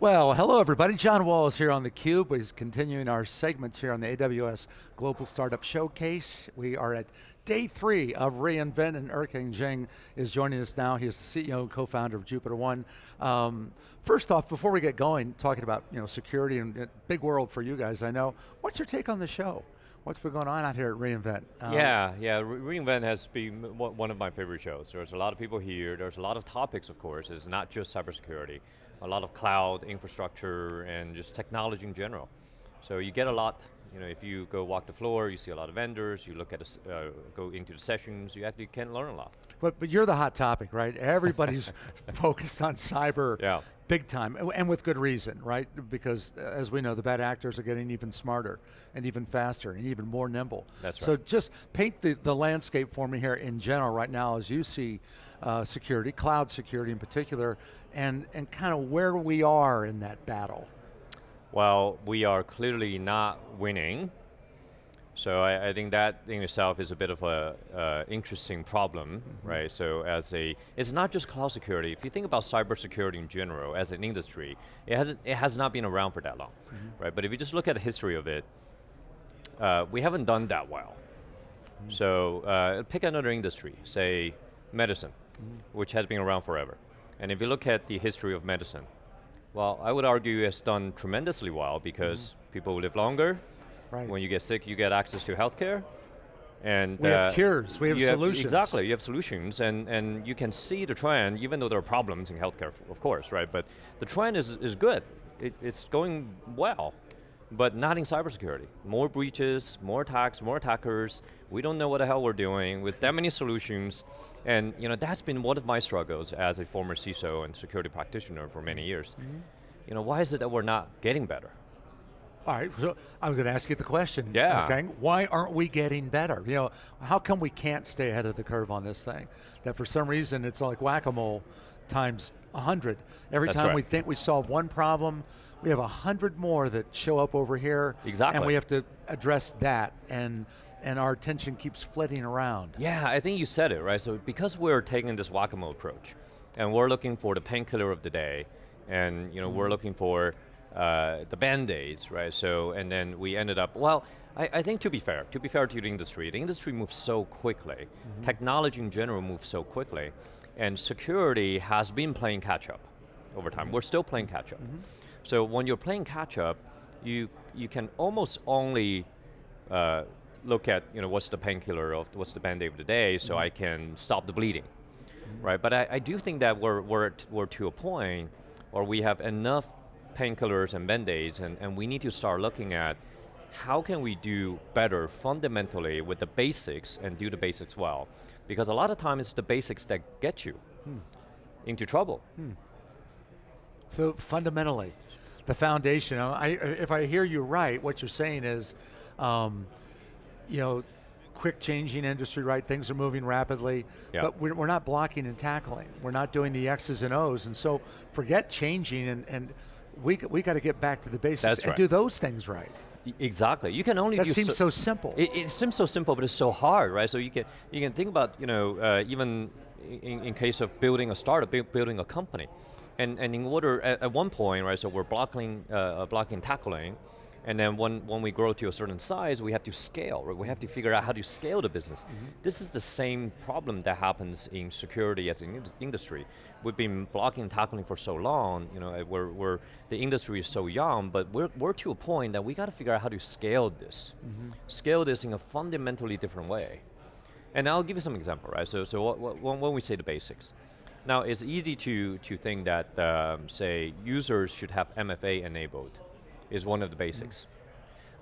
Well, hello everybody. John Walls here on theCUBE. We're continuing our segments here on the AWS Global Startup Showcase. We are at day three of reInvent and Erkang Zheng is joining us now. He is the CEO and co-founder of JupiterOne. Um, first off, before we get going, talking about you know security and uh, big world for you guys, I know. What's your take on the show? What's been going on out here at reInvent? Um, yeah, yeah, Re reInvent has been one of my favorite shows. There's a lot of people here, there's a lot of topics, of course. It's not just cybersecurity a lot of cloud infrastructure and just technology in general. So you get a lot, you know, if you go walk the floor, you see a lot of vendors, you look at, the, uh, go into the sessions, you actually can learn a lot. But, but you're the hot topic, right? Everybody's focused on cyber yeah. big time, and with good reason, right? Because uh, as we know, the bad actors are getting even smarter, and even faster, and even more nimble. That's right. So just paint the, the landscape for me here in general right now as you see uh, security, cloud security in particular, and, and kind of where we are in that battle. Well, we are clearly not winning. So I, I think that in itself is a bit of a uh, interesting problem, mm -hmm. right? So as a, it's not just cloud security. If you think about cybersecurity in general as an industry, it hasn't, it has not been around for that long, mm -hmm. right? But if you just look at the history of it, uh, we haven't done that well. Mm -hmm. So uh, pick another industry, say medicine, mm-hmm. which has been around forever. And if you look at the history of medicine, well, I would argue it's done tremendously well because mm -hmm. people live longer. Right. When you get sick, you get access to healthcare. And we uh, have cures, we have solutions. Have, exactly, you have solutions, and, and you can see the trend, even though there are problems in healthcare, of course, right? But the trend is, is good. It, it's going well but not in cybersecurity. More breaches, more attacks, more attackers. We don't know what the hell we're doing with that many solutions. And you know, that's been one of my struggles as a former CISO and security practitioner for many years. Mm -hmm. You know, why is it that we're not getting better? All right, so I'm going to ask you the question. Yeah. Okay, why aren't we getting better? You know, how come we can't stay ahead of the curve on this thing? That for some reason it's like whack-a-mole times 100. Every That's time right. we think we solve one problem, we have a hundred more that show up over here. Exactly. And we have to address that and and our attention keeps flitting around. Yeah, I think you said it, right? So because we're taking this whack-a-mole approach, and we're looking for the painkiller of the day, and you know, mm. we're mm-hmm. looking for uh, the band-aids, right? So, and then we ended up, well, I, I, think to be fair, to be fair to the industry, the industry moves so quickly, mm -hmm. technology in general moves so quickly, and security has been playing catch up over time. We're still playing catch up. Mm -hmm. So when you're playing catch up, you, you can almost only uh, look at you know, what's the painkiller of, what's the band-aid of the day so mm -hmm. I can stop the bleeding, mm -hmm. right? But I, I, do think that we're, we're, we're to a point where we have enough painkillers and band-aids and, and we need to start looking at how can we do better fundamentally with the basics and do the basics well? Because a lot of times it's the basics that get you hmm. into trouble. Hmm. So fundamentally, the foundation. I, if I hear you right, what you're saying is, um, you know, quick changing industry, right? Things are moving rapidly, but we're, we're, not blocking and tackling. We're not doing the X's and O's, and so forget changing, and, and we, we got to get back to the basics That's and right. do those things right. Exactly. You can only that seems so, so simple. It, it, seems so simple, but it's so hard, right? So you can you can think about you know uh, even in, in case of building a startup, building a company. And, and in order, at, at one point, right, so we're blocking, uh, uh, blocking tackling, and then when, when we grow to a certain size, we have to scale, right? We have to figure out how to scale the business. Mm -hmm. This is the same problem that happens in security as an industry. We've been blocking and tackling for so long, you know, we're, we're, the industry is so young, but we're, we're to a point that we got to figure out how to scale this. Mm -hmm. Scale this in a fundamentally different way. And I'll give you some example, right? So, so what, what, when we say the basics, now it's easy to, to think that, um, say, users should have MFA enabled, is one of the basics, mm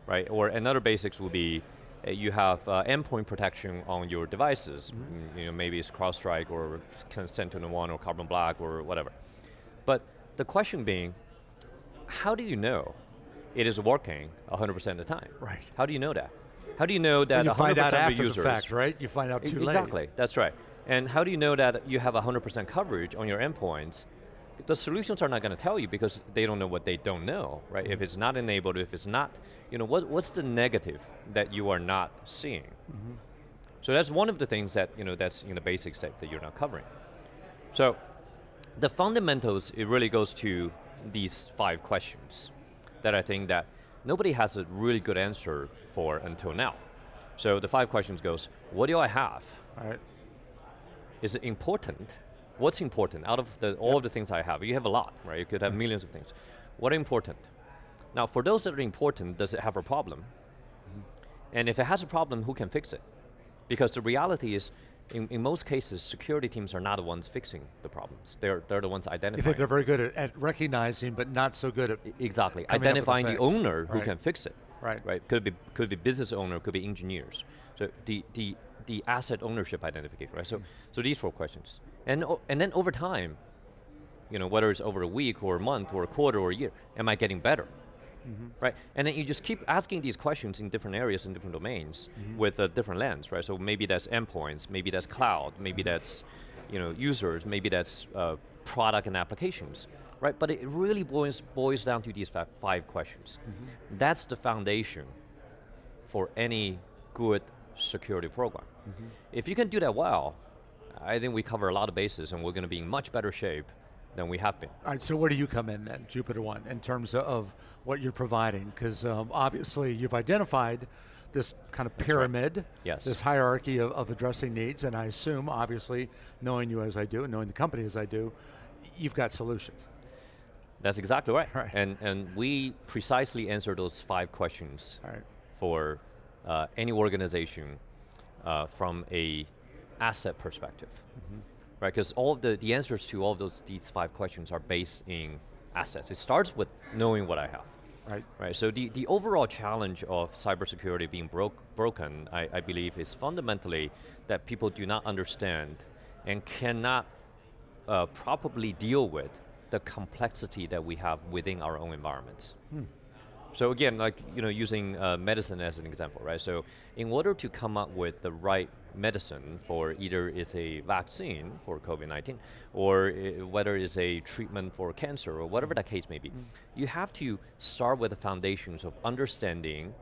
right? Or another basics will be, uh, you have uh, endpoint protection on your devices. Mm -hmm. You know, maybe it's CrowdStrike or SentinelOne or Carbon Black or whatever. But the question being, how do you know it is working 100% of the time? Right. How do you know that? How do you know that well, you 100% find out after users? The fact, right? You find out too exactly, late. Exactly, that's right. And how do you know that you have 100% coverage on your endpoints? The solutions are not going to tell you because they don't know what they don't know, right? If it's not enabled, if it's not, you know, what, what's the negative that you are not seeing? Mm -hmm. So that's one of the things that, you know, that's in the basics that, that you're not covering. So, the fundamentals, it really goes to these five questions that I think that nobody has a really good answer for until now. So the five questions goes, what do I have? All right. Is it important? What's important out of the, all of the things I have? You have a lot, right? You could have mm-hmm. millions of things. What are important? Now, for those that are important, does it have a problem? Mm-hmm. And if it has a problem, who can fix it? Because the reality is, in, in most cases, security teams are not the ones fixing the problems. They're, they're the ones You identifying. think they're very good at, at recognizing, but not so good at, Exactly. coming up with a Identifying the fix. owner who can fix it. Right. Right. Could be could be business owner, could be engineers. So the the the asset ownership identification, right? So Hmm. so these four questions. And and then over time, you know, whether it's over a week or a month or a quarter or a year, am I getting better? Mm-hmm. Right, and then you just keep asking these questions in different areas and different domains Mm-hmm. with a different lens, right? So maybe that's endpoints, maybe that's cloud, maybe that's, you know, users, maybe that's uh, product and applications, right? But it really boils boils down to these five questions. Mm-hmm. That's the foundation for any good security program. Mm-hmm. If you can do that well, I think we cover a lot of bases and we're going to be in much better shape than we have been. All right, so where do you come in then, Jupiter One, in terms of, what you're providing? Because um, obviously you've identified this kind of pyramid, Yes. this hierarchy of, of addressing needs, and I assume, obviously, knowing you as I do, and knowing the company as I do, you've got solutions. That's exactly right. Right. And, and we precisely answer those five questions right. for uh, any organization uh, from a asset perspective. Mm-hmm. Right, because all of the, the answers to all of those these five questions are based in assets. It starts with knowing what I have. Right. Right, so the, the overall challenge of cybersecurity being broke, broken, I, I believe, is fundamentally that people do not understand and cannot uh, properly deal with the complexity that we have within our own environments. So again, like you know, using uh, medicine as an example, right? So in order to come up with the right medicine for either it's a vaccine for COVID-19 or whether it's a treatment for cancer or whatever the case may be, mm. you have to start with the foundations of understanding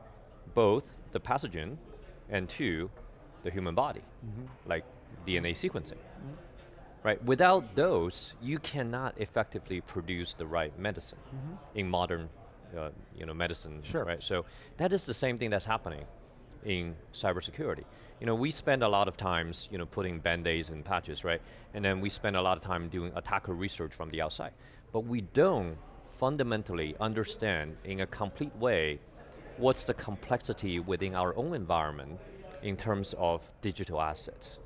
both the pathogen and two, the human body, mm-hmm. like DNA sequencing mm-hmm. right? Without those, you cannot effectively produce the right medicine mm-hmm. in modern, uh, you know, medicine, Sure. right? So that is the same thing that's happening in cybersecurity. You know, we spend a lot of times, you know, putting band-aids and patches, right? And then we spend a lot of time doing attacker research from the outside. But we don't fundamentally understand in a complete way what's the complexity within our own environment in terms of digital assets.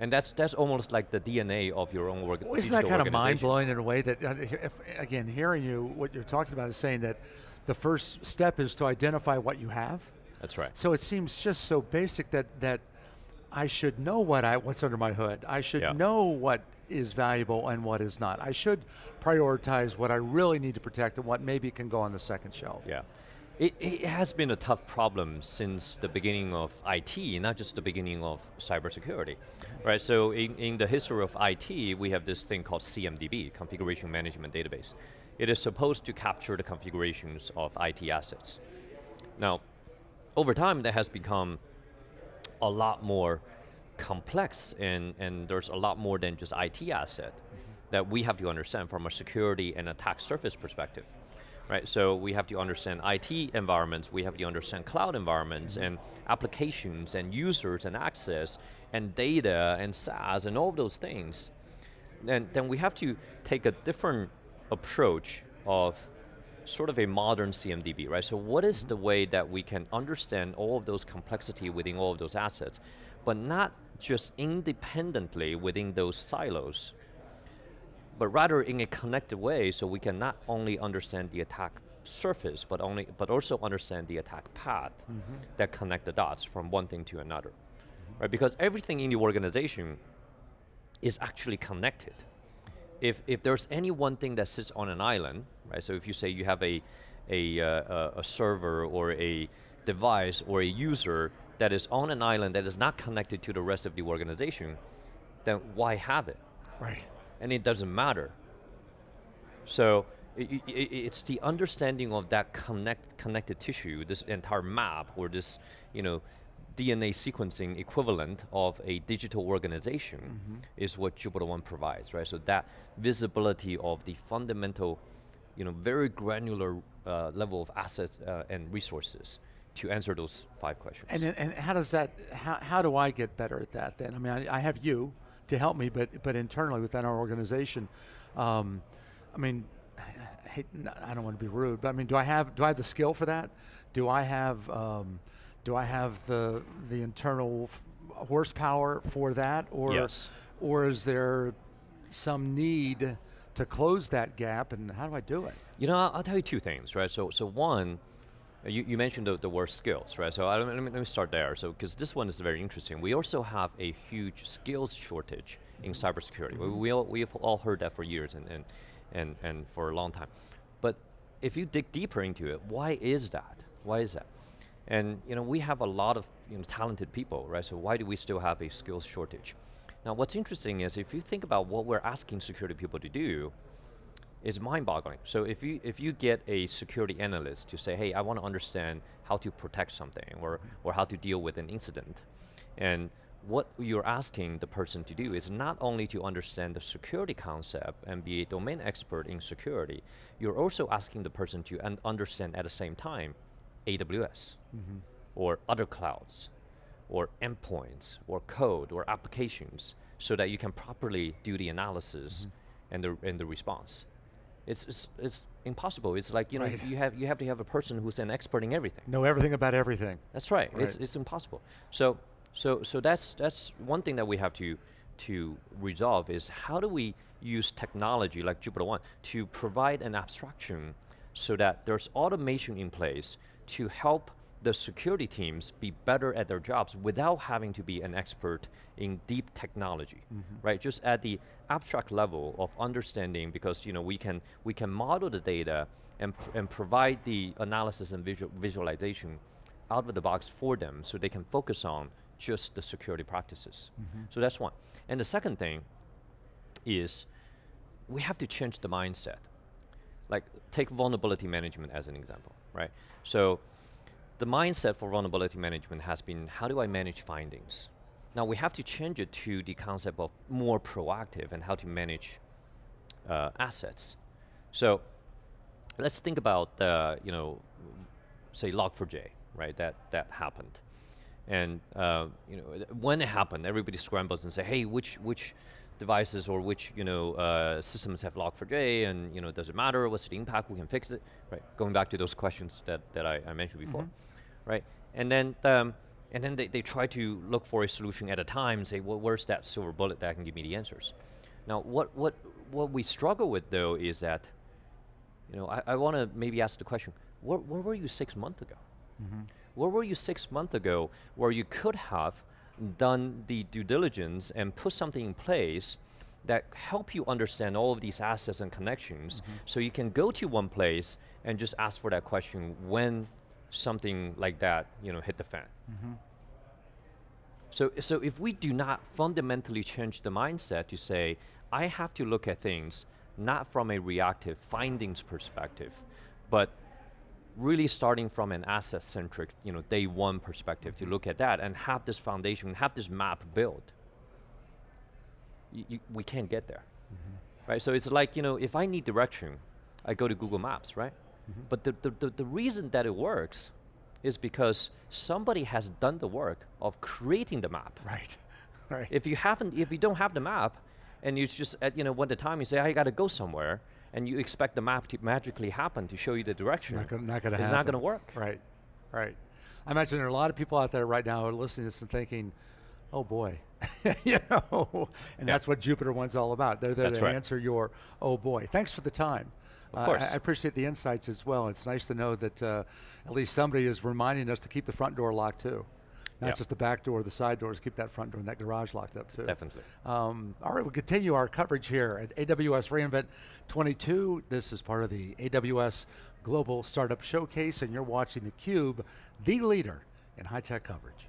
And that's that's almost like the DNA of your own work. Well, isn't that kind of mind blowing in a way that, uh, if, again, hearing you, what you're talking about is saying that the first step is to identify what you have. That's right. So it seems just so basic that that I should know what I what's under my hood. I should Yeah. know what is valuable and what is not. I should prioritize what I really need to protect and what maybe can go on the second shelf. Yeah. It, it has been a tough problem since the beginning of IT, not just the beginning of cybersecurity, right? So in, in the history of IT, we have this thing called CMDB, Configuration Management Database. It is supposed to capture the configurations of IT assets. Now, over time, that has become a lot more complex and, and there's a lot more than just IT asset that we have to understand from a security and attack surface perspective. Right, so we have to understand IT environments, we have to understand cloud environments mm-hmm. and applications and users and access and data and SaaS and all of those things. Then, then we have to take a different approach of sort of a modern CMDB, right? So what is mm-hmm. the way that we can understand all of those complexity within all of those assets, but not just independently within those silos, but rather in a connected way so we can not only understand the attack surface, but, only, but also understand the attack path that connect the dots from one thing to another. Right? Because everything in the organization is actually connected. If, if there's any one thing that sits on an island, right? So if you say you have a, a, uh, a server or a device or a user that is on an island that is not connected to the rest of the organization, then why have it? Right. And it doesn't matter. So i i i it's the understanding of that connect, connected tissue, this entire map, or this, you know, DNA sequencing equivalent of a digital organization is what Jupiter One provides, right? So that visibility of the fundamental you know, very granular uh, level of assets uh, and resources to answer those five questions. And, then- and how does that, how, how do I get better at that then? I mean, I, I have you to help me, but, but internally within our organization, um, I mean, I hate, I don't want to be rude, but I mean, do I have, do I have the skill for that? Do I have, um, do I have the, the internal f- horsepower for that? Or, Yes. or is there some need to close that gap and how do I do it? You know, I'll, I'll tell you two things, right? So, so one, you, you mentioned the, the word skills, right? So I, let, me, let me start there. So, because this one is very interesting. We also have a huge skills shortage in mm-hmm. cybersecurity. We, mm-hmm. we all, we've all heard that for years and, and, and, and for a long time. But if you dig deeper into it, why is that? Why is that? And you know, we have a lot of you know, talented people, right? So why do we still have a skills shortage? Now, what's interesting is if you think about what we're asking security people to do, is mind-boggling. So if you if you get a security analyst to say, hey, I want to understand how to protect something or or how to deal with an incident, and what you're asking the person to do is not only to understand the security concept and be a domain expert in security, you're also asking the person to un understand at the same time AWS mm-hmm. or other clouds or endpoints or code or applications so that you can properly do the analysis mm-hmm. and the and the response. It's, it's it's impossible. It's like you know Right. you have you have to have a person who's an expert in everything. Know everything about everything. That's right. It's it's impossible. So so so that's that's one thing that we have to to resolve is how do we use technology like JupiterOne to provide an abstraction so that there's automation in place to help the security teams be better at their jobs without having to be an expert in deep technology, mm-hmm. right? Just at the abstract level of understanding, because you know we can we can model the data and pr- and provide the analysis and visual visualization out of the box for them, so they can focus on just the security practices. Mm-hmm. So that's one. And the second thing is we have to change the mindset. Like take vulnerability management as an example, right? So the mindset for vulnerability management has been how do I manage findings? Now we have to change it to the concept of more proactive and how to manage uh, assets. So let's think about uh, you know, say Log4j, right? That that happened, and uh, you know when it happened, everybody scrambles and say, hey, which which devices or which you know uh, systems have Log4j, and you know does it matter? What's the impact? We can fix it, right? Going back to those questions that that I, I mentioned before, right? And then. Um, and then they, they try to look for a solution at a time and say, well, where's that silver bullet that can give me the answers? Now, what, what, what we struggle with though is that you know, I, I want to maybe ask the question, where, where were you six months ago? Where were you six months ago where you could have done the due diligence and put something in place that help you understand all of these assets and connections. Mm-hmm. So you can go to one place and just ask for that question when something like that you know, hit the fan. Mm-hmm. So, so if we do not fundamentally change the mindset to say, I have to look at things not from a reactive findings perspective, but really starting from an asset-centric, you know, day one perspective to look at that and have this foundation, have this map built, y- y- we can't get there, mm-hmm. right? So it's like, you know, if I need direction, I go to Google Maps, right? Mm-hmm. But the, the, the, the reason that it works is because somebody has done the work of creating the map. Right. Right. If you haven't, if you don't have the map, and you just at you know the time you say I got to go somewhere, and you expect the map to magically happen to show you the direction, Not gonna, not gonna it's happen. not going to work. Right, right. I imagine there are a lot of people out there right now who are listening to this and thinking, oh boy, you know, and Yeah. that's what Jupiter One's all about. They're there That's to right. answer your, oh boy. Thanks for the time. Of Uh, course. I, I appreciate the insights as well. It's nice to know that uh, at least somebody is reminding us to keep the front door locked too. Not Yeah. just the back door, the side doors, keep that front door and that garage locked up too. Definitely. Um, all right, we'll continue our coverage here at AWS reInvent 22. This is part of the AWS Global Startup Showcase, and you're watching theCUBE, the leader in high-tech coverage.